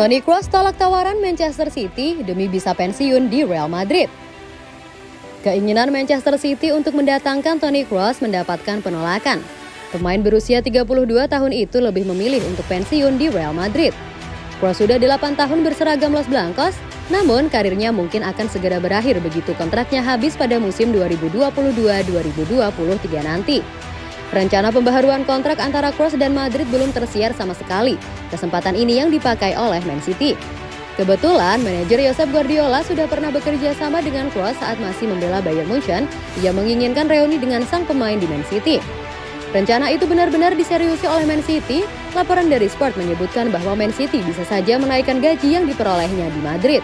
Toni Kroos tolak tawaran Manchester City demi bisa pensiun di Real Madrid. Keinginan Manchester City untuk mendatangkan Toni Kroos mendapatkan penolakan. Pemain berusia 32 tahun itu lebih memilih untuk pensiun di Real Madrid. Kroos sudah 8 tahun berseragam Los Blancos, namun karirnya mungkin akan segera berakhir begitu kontraknya habis pada musim 2022-2023 nanti. Rencana pembaharuan kontrak antara Kroos dan Madrid belum tersiar sama sekali. Kesempatan ini yang dipakai oleh Man City. Kebetulan, manajer Josep Guardiola sudah pernah bekerja sama dengan Kroos saat masih membela Bayern Munchen. Ia menginginkan reuni dengan sang pemain di Man City. Rencana itu benar-benar diseriusi oleh Man City. Laporan dari Sport menyebutkan bahwa Man City bisa saja menaikkan gaji yang diperolehnya di Madrid.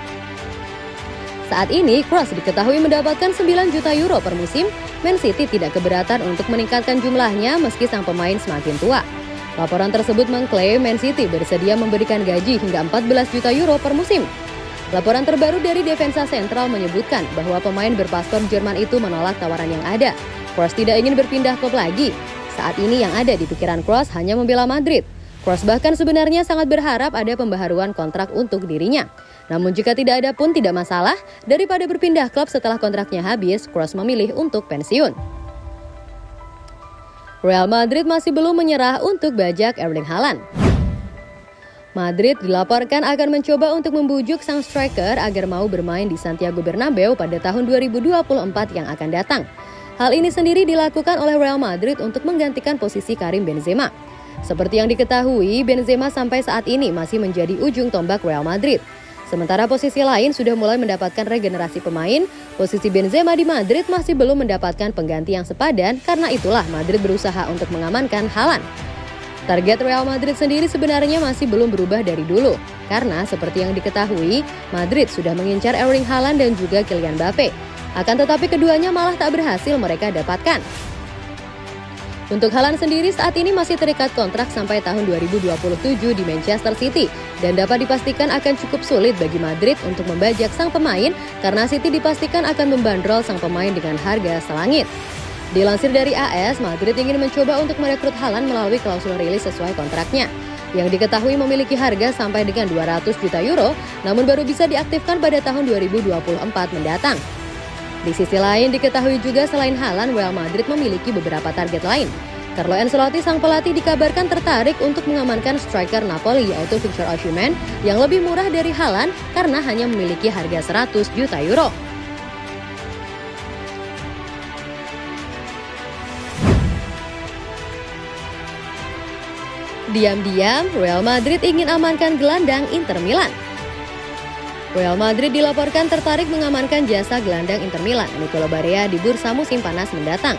Saat ini, Kroos diketahui mendapatkan 9 juta euro per musim. Man City tidak keberatan untuk meningkatkan jumlahnya meski sang pemain semakin tua. Laporan tersebut mengklaim Man City bersedia memberikan gaji hingga 14 juta euro per musim. Laporan terbaru dari Defensa Sentral menyebutkan bahwa pemain berpaspor Jerman itu menolak tawaran yang ada. Kroos tidak ingin berpindah klub lagi. Saat ini yang ada di pikiran Kroos hanya membela Madrid. Kroos bahkan sebenarnya sangat berharap ada pembaharuan kontrak untuk dirinya. Namun jika tidak ada pun tidak masalah, daripada berpindah klub setelah kontraknya habis, Kroos memilih untuk pensiun. Real Madrid masih belum menyerah untuk bajak Erling Haaland. Madrid dilaporkan akan mencoba untuk membujuk sang striker agar mau bermain di Santiago Bernabeu pada tahun 2024 yang akan datang. Hal ini sendiri dilakukan oleh Real Madrid untuk menggantikan posisi Karim Benzema. Seperti yang diketahui, Benzema sampai saat ini masih menjadi ujung tombak Real Madrid. Sementara posisi lain sudah mulai mendapatkan regenerasi pemain, posisi Benzema di Madrid masih belum mendapatkan pengganti yang sepadan karena itulah Madrid berusaha untuk mengamankan Haaland. Target Real Madrid sendiri sebenarnya masih belum berubah dari dulu, karena seperti yang diketahui, Madrid sudah mengincar Erling Haaland dan juga Kylian Mbappe. Akan tetapi keduanya malah tak berhasil mereka dapatkan. Untuk Haaland sendiri saat ini masih terikat kontrak sampai tahun 2027 di Manchester City dan dapat dipastikan akan cukup sulit bagi Madrid untuk membajak sang pemain karena City dipastikan akan membandrol sang pemain dengan harga selangit. Dilansir dari AS, Madrid ingin mencoba untuk merekrut Haaland melalui klausul rilis sesuai kontraknya yang diketahui memiliki harga sampai dengan 200 juta euro, namun baru bisa diaktifkan pada tahun 2024 mendatang. Di sisi lain, diketahui juga selain Haaland, Real Madrid memiliki beberapa target lain. Carlo Ancelotti sang pelatih dikabarkan tertarik untuk mengamankan striker Napoli yaitu Victor Osimhen yang lebih murah dari Haaland karena hanya memiliki harga 100 juta euro. Diam-diam, Real Madrid ingin amankan gelandang Inter Milan. Real Madrid dilaporkan tertarik mengamankan jasa gelandang Inter Milan, Nicolo Barea di bursa musim panas mendatang.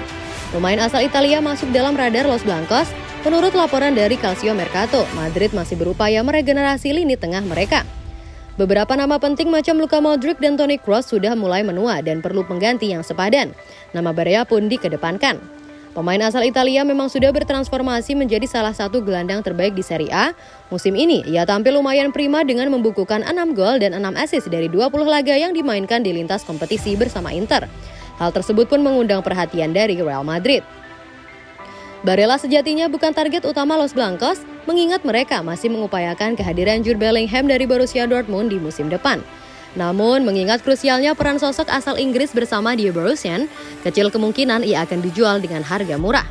Pemain asal Italia masuk dalam radar Los Blancos. Menurut laporan dari Calcio Mercato, Madrid masih berupaya meregenerasi lini tengah mereka. Beberapa nama penting macam Luka Modric dan Toni Kroos sudah mulai menua dan perlu pengganti yang sepadan. Nama Barea pun dikedepankan. Pemain asal Italia memang sudah bertransformasi menjadi salah satu gelandang terbaik di Serie A. Musim ini, ia tampil lumayan prima dengan membukukan 6 gol dan 6 assist dari 20 laga yang dimainkan di lintas kompetisi bersama Inter. Hal tersebut pun mengundang perhatian dari Real Madrid. Barella sejatinya bukan target utama Los Blancos, mengingat mereka masih mengupayakan kehadiran Jude Bellingham dari Borussia Dortmund di musim depan. Namun, mengingat krusialnya peran sosok asal Inggris bersama di Borussia, kecil kemungkinan ia akan dijual dengan harga murah.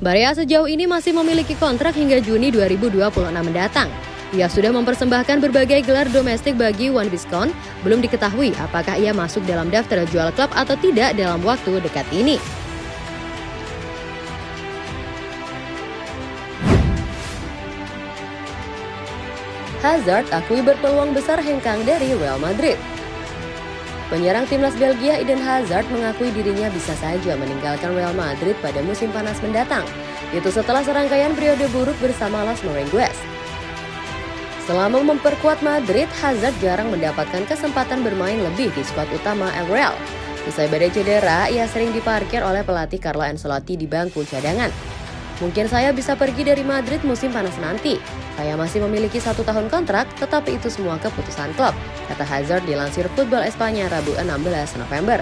Barea sejauh ini masih memiliki kontrak hingga Juni 2026 mendatang. Ia sudah mempersembahkan berbagai gelar domestik bagi One Viscount, belum diketahui apakah ia masuk dalam daftar jual klub atau tidak dalam waktu dekat ini. Hazard akui berpeluang besar hengkang dari Real Madrid. Penyerang timnas Belgia Eden Hazard mengakui dirinya bisa saja meninggalkan Real Madrid pada musim panas mendatang. Itu setelah serangkaian periode buruk bersama Las Merengues. Selama memperkuat Madrid, Hazard jarang mendapatkan kesempatan bermain lebih di skuad utama Real. Usai badai cedera, ia sering diparkir oleh pelatih Carlo Ancelotti di bangku cadangan. Mungkin saya bisa pergi dari Madrid musim panas nanti. Saya masih memiliki satu tahun kontrak, tetapi itu semua keputusan klub, kata Hazard dilansir Football Espanya Rabu 16 November.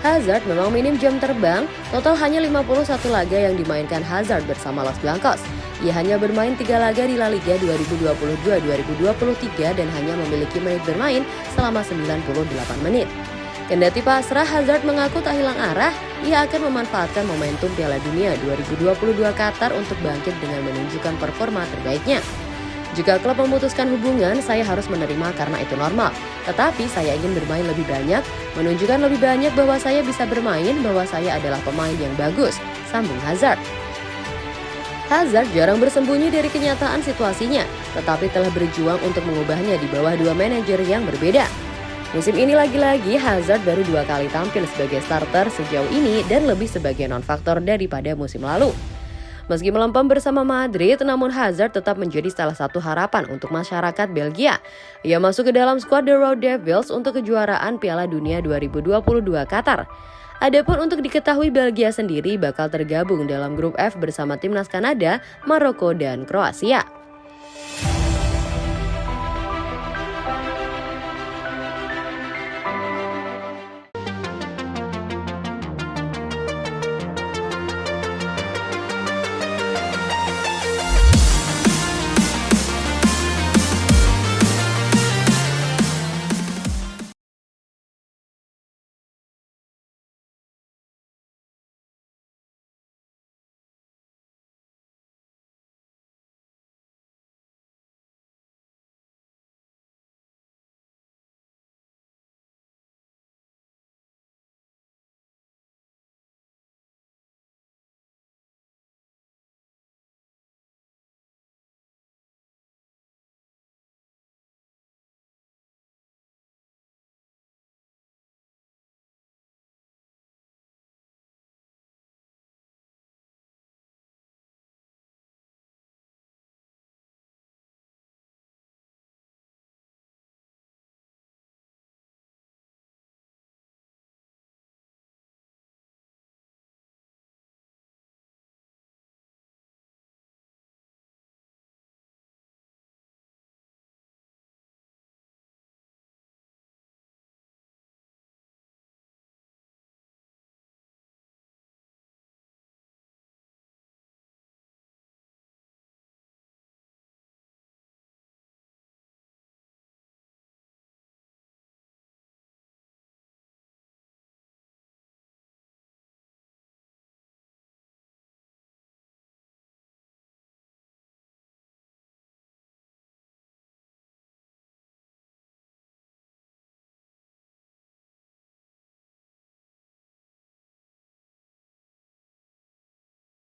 Hazard memang minim jam terbang, total hanya 51 laga yang dimainkan Hazard bersama Los Blancos. Ia hanya bermain tiga laga di La Liga 2022-2023 dan hanya memiliki menit bermain selama 98 menit. Kendati pasrah, Hazard mengaku tak hilang arah, ia akan memanfaatkan momentum Piala Dunia 2022 Qatar untuk bangkit dengan menunjukkan performa terbaiknya. Jika klub memutuskan hubungan, saya harus menerima karena itu normal. Tetapi saya ingin bermain lebih banyak, menunjukkan lebih banyak bahwa saya bisa bermain, bahwa saya adalah pemain yang bagus, sambung Hazard. Hazard jarang bersembunyi dari kenyataan situasinya, tetapi telah berjuang untuk mengubahnya di bawah dua manajer yang berbeda. Musim ini lagi-lagi Hazard baru dua kali tampil sebagai starter sejauh ini dan lebih sebagai non-faktor daripada musim lalu. Meski melempem bersama Madrid, namun Hazard tetap menjadi salah satu harapan untuk masyarakat Belgia. Ia masuk ke dalam skuad The Road Devils untuk kejuaraan Piala Dunia 2022 Qatar. Adapun untuk diketahui Belgia sendiri bakal tergabung dalam grup F bersama timnas Kanada, Maroko, dan Kroasia.